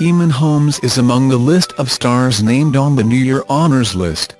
Eamonn Holmes is among the list of stars named on the New Year Honours list.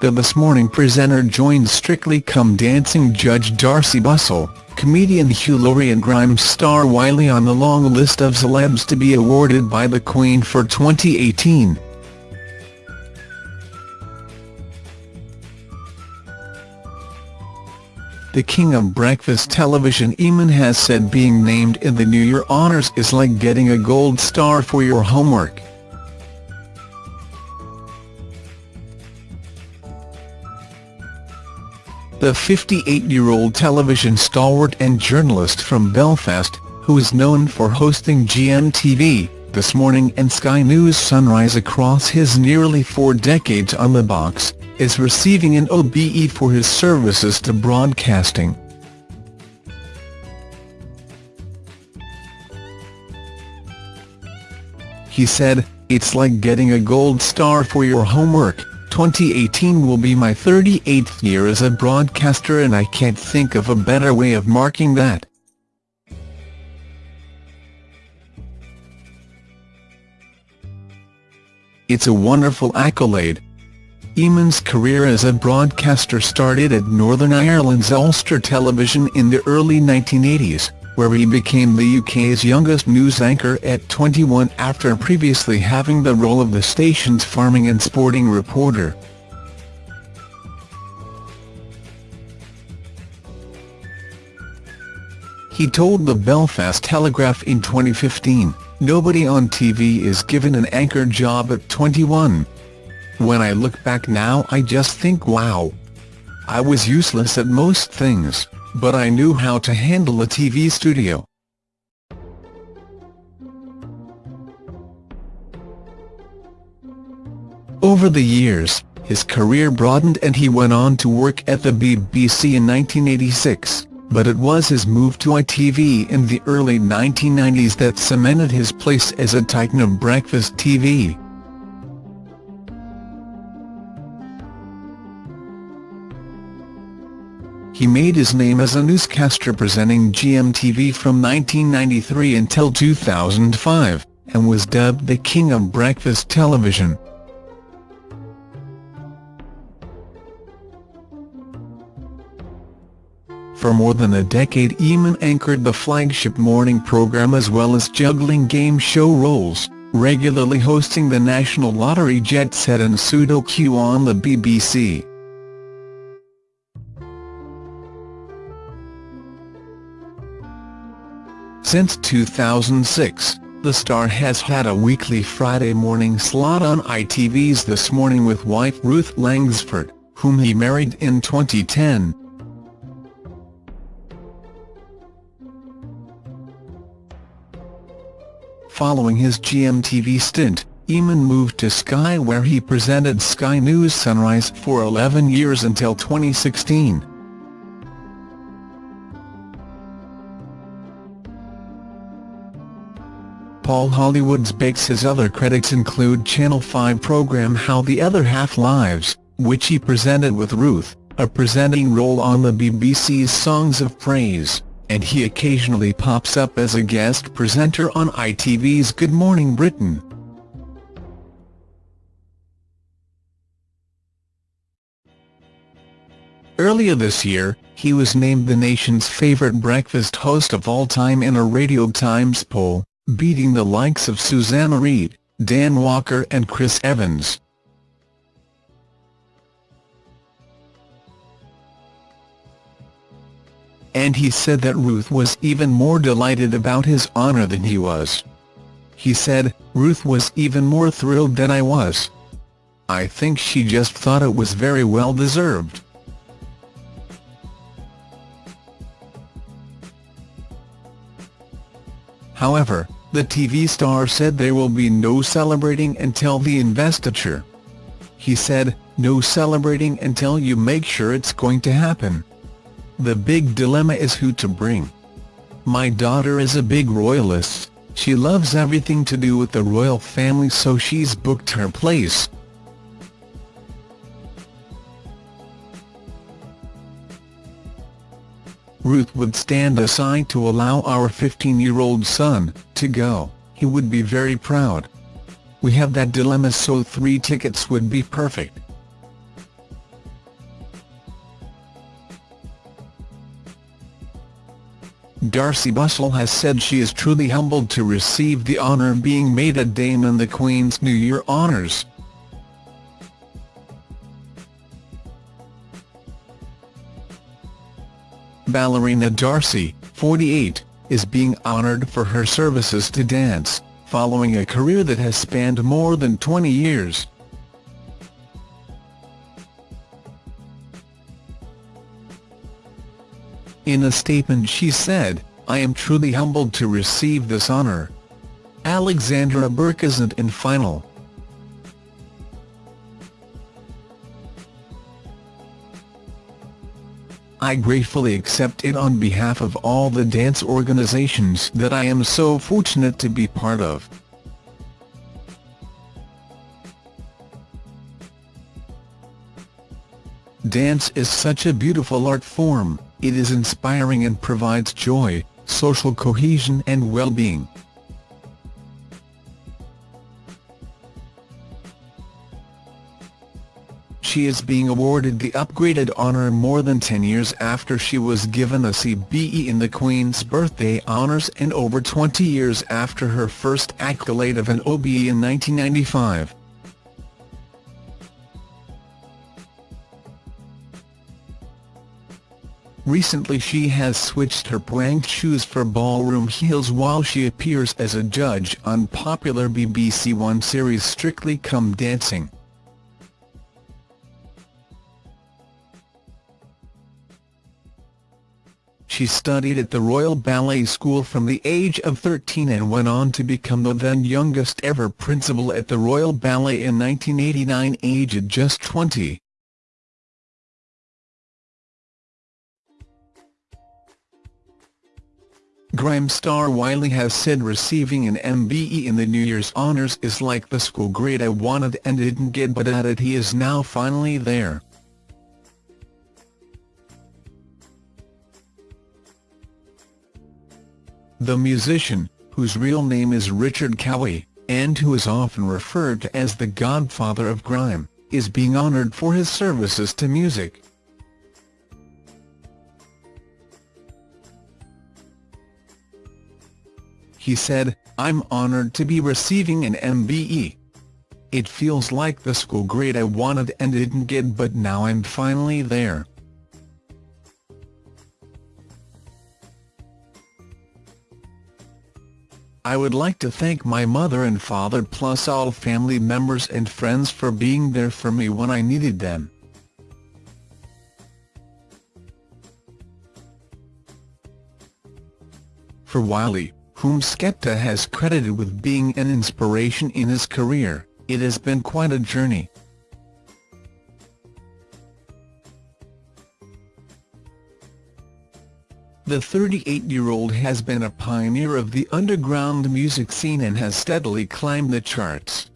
The This Morning presenter joined Strictly Come Dancing judge Darcy Bussell, comedian Hugh Laurie and Grimes star Wiley on the long list of celebs to be awarded by the Queen for 2018. The king of breakfast television Eamonn has said being named in the New Year Honours is like getting a gold star for your homework. The 58-year-old television stalwart and journalist from Belfast, who is known for hosting GMTV, This Morning and Sky News Sunrise across his nearly four decades on the box, is receiving an OBE for his services to broadcasting. He said, It's like getting a gold star for your homework. 2018 will be my 38th year as a broadcaster and I can't think of a better way of marking that. It's a wonderful accolade, Eamonn's career as a broadcaster started at Northern Ireland's Ulster Television in the early 1980s, where he became the UK's youngest news anchor at 21 after previously having the role of the station's farming and sporting reporter. He told the Belfast Telegraph in 2015, nobody on TV is given an anchor job at 21. When I look back now I just think wow. I was useless at most things, but I knew how to handle a TV studio. Over the years, his career broadened and he went on to work at the BBC in 1986, but it was his move to ITV in the early 1990s that cemented his place as a titan of breakfast TV. He made his name as a newscaster presenting GMTV from 1993 until 2005, and was dubbed the King of Breakfast Television. For more than a decade Eamonn anchored the flagship morning programme as well as juggling game show roles, regularly hosting the National Lottery Jet Set and Sudoku on the BBC. Since 2006, the star has had a weekly Friday morning slot on ITV's This Morning with wife Ruth Langsford, whom he married in 2010. Following his GMTV stint, Eamonn moved to Sky where he presented Sky News Sunrise for 11 years until 2016. Paul Hollywood's bakes his other credits include Channel 5 programme How the Other Half Lives, which he presented with Ruth, a presenting role on the BBC's Songs of Praise, and he occasionally pops up as a guest presenter on ITV's Good Morning Britain. Earlier this year, he was named the nation's favourite breakfast host of all time in a Radio Times poll beating the likes of Susanna Reid, Dan Walker and Chris Evans. And he said that Ruth was even more delighted about his honour than he was. He said, Ruth was even more thrilled than I was. I think she just thought it was very well deserved. However, the TV star said there will be no celebrating until the investiture. He said, no celebrating until you make sure it's going to happen. The big dilemma is who to bring. My daughter is a big royalist, she loves everything to do with the royal family so she's booked her place. Ruth would stand aside to allow our 15-year-old son to go, he would be very proud. We have that dilemma so three tickets would be perfect. Darcy Bussell has said she is truly humbled to receive the honour being made a Dame in the Queen's New Year honours. Ballerina Darcy, 48, is being honoured for her services to dance, following a career that has spanned more than 20 years. In a statement she said, I am truly humbled to receive this honour. Alexandra Burke isn't in final. I gratefully accept it on behalf of all the dance organizations that I am so fortunate to be part of. Dance is such a beautiful art form, it is inspiring and provides joy, social cohesion and well-being. She is being awarded the upgraded honour more than 10 years after she was given a CBE in the Queen's Birthday Honours and over 20 years after her first accolade of an OBE in 1995. Recently she has switched her pranked shoes for ballroom heels while she appears as a judge on popular BBC One series Strictly Come Dancing. She studied at the Royal Ballet School from the age of 13 and went on to become the then youngest ever principal at the Royal Ballet in 1989 aged just 20. Grime star Wiley has said receiving an MBE in the New Year's honours is like the school grade I wanted and didn't get but added he is now finally there. The musician, whose real name is Richard Cowie, and who is often referred to as the godfather of grime, is being honoured for his services to music. He said, I'm honoured to be receiving an MBE. It feels like the school grade I wanted and didn't get but now I'm finally there. I would like to thank my mother and father plus all family members and friends for being there for me when I needed them. For Wiley, whom Skepta has credited with being an inspiration in his career, it has been quite a journey. The 38-year-old has been a pioneer of the underground music scene and has steadily climbed the charts.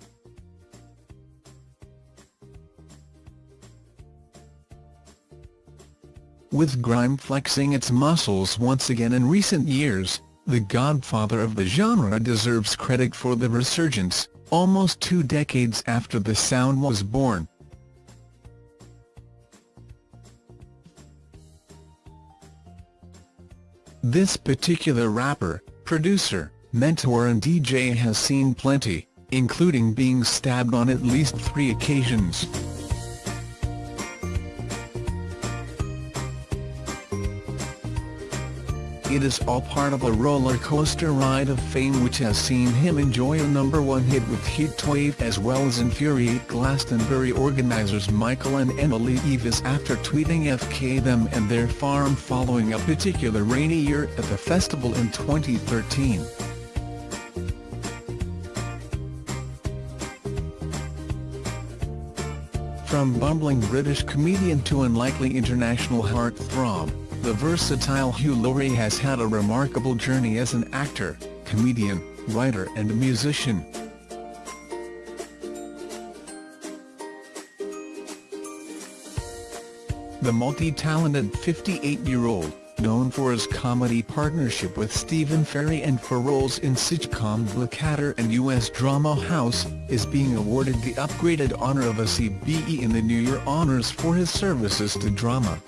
With grime flexing its muscles once again in recent years, the godfather of the genre deserves credit for the resurgence, almost two decades after the sound was born. This particular rapper, producer, mentor and DJ has seen plenty, including being stabbed on at least three occasions. It is all part of a roller coaster ride of fame which has seen him enjoy a number one hit with Heatwave as well as infuriate Glastonbury organisers Michael and Emily Eavis after tweeting FK them and their farm following a particular rainy year at the festival in 2013. From bumbling British comedian to unlikely international heartthrob, the versatile Hugh Laurie has had a remarkable journey as an actor, comedian, writer and musician. The multi-talented 58-year-old, known for his comedy partnership with Stephen Fry and for roles in sitcom Blackadder and U.S. drama House, is being awarded the upgraded honor of a CBE in the New Year Honours for his services to drama.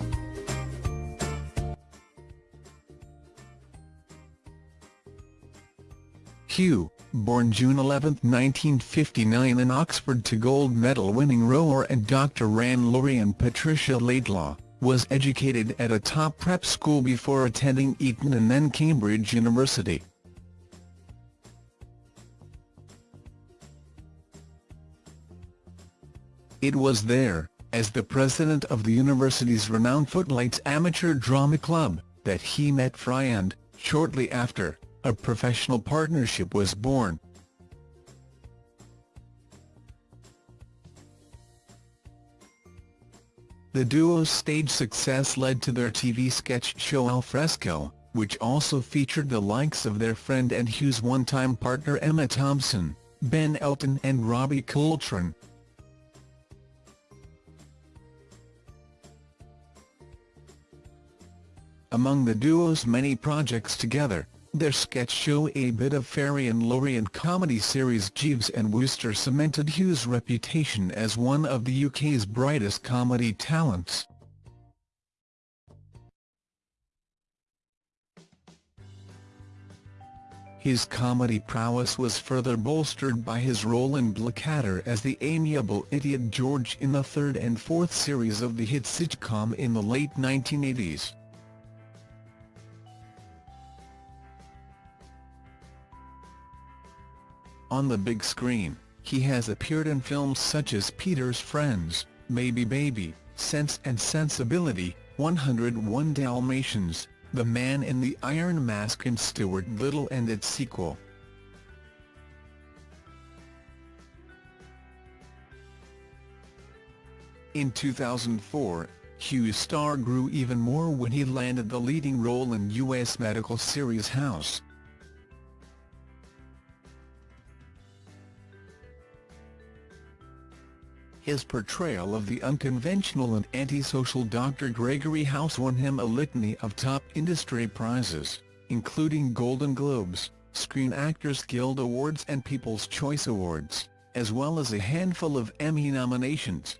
Hugh, born June 11, 1959 in Oxford to gold medal-winning rower and Dr. Ran Laurie and Patricia Laidlaw, was educated at a top prep school before attending Eton and then Cambridge University. It was there, as the president of the university's renowned Footlights Amateur Drama Club, that he met Fry and, shortly after, a professional partnership was born. The duo's stage success led to their TV sketch show Alfresco, which also featured the likes of their friend and Hugh's one-time partner Emma Thompson, Ben Elton and Robbie Coltrane. Among the duo's many projects together, their sketch show A Bit of Fry and Laurie and comedy series Jeeves and Wooster cemented Hugh's reputation as one of the UK's brightest comedy talents. His comedy prowess was further bolstered by his role in Blackadder as the amiable idiot George in the third and fourth series of the hit sitcom in the late 1980s. On the big screen, he has appeared in films such as Peter's Friends, Maybe Baby, Sense and Sensibility, 101 Dalmatians, The Man in the Iron Mask and Stuart Little and its sequel. In 2004, Hugh's star grew even more when he landed the leading role in U.S. medical series House. His portrayal of the unconventional and antisocial Dr. Gregory House won him a litany of top industry prizes, including Golden Globes, Screen Actors Guild Awards and People's Choice Awards, as well as a handful of Emmy nominations.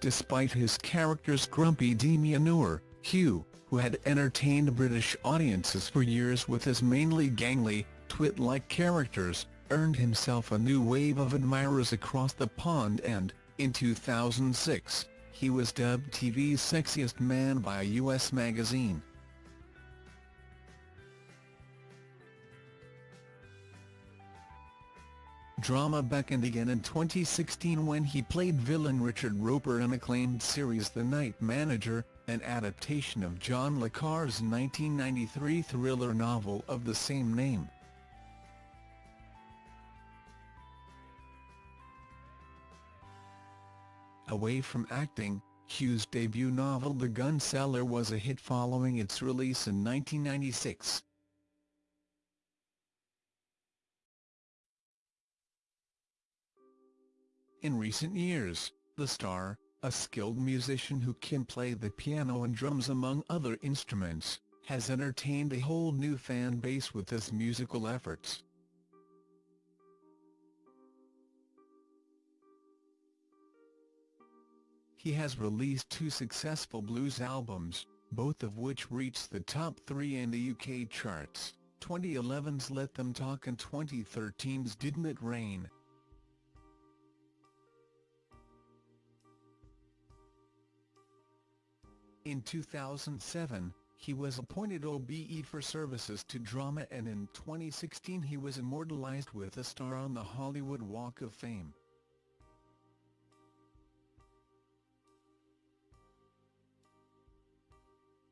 Despite his character's grumpy demeanour, Hugh, who had entertained British audiences for years with his mainly gangly, twit-like characters, earned himself a new wave of admirers across the pond and, in 2006, he was dubbed TV's sexiest man by a U.S. magazine. Drama beckoned again in 2016 when he played villain Richard Roper in acclaimed series The Night Manager, an adaptation of John le Carre's 1993 thriller novel of the same name. Away from acting, Hugh's debut novel The Gun Seller was a hit following its release in 1996. In recent years, the star, a skilled musician who can play the piano and drums among other instruments, has entertained a whole new fan base with his musical efforts. He has released two successful blues albums, both of which reached the top three in the UK charts, 2011's Let Them Talk and 2013's Didn't It Rain. In 2007, he was appointed OBE for services to drama and in 2016 he was immortalized with a star on the Hollywood Walk of Fame.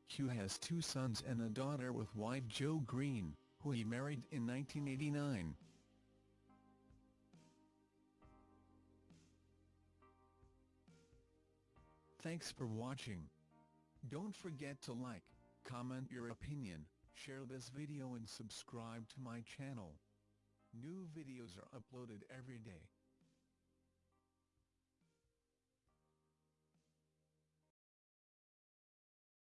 Hugh has two sons and a daughter with wife Jo Green, who he married in 1989. Thanks for watching. Don't forget to like, comment your opinion, share this video and subscribe to my channel. New videos are uploaded every day.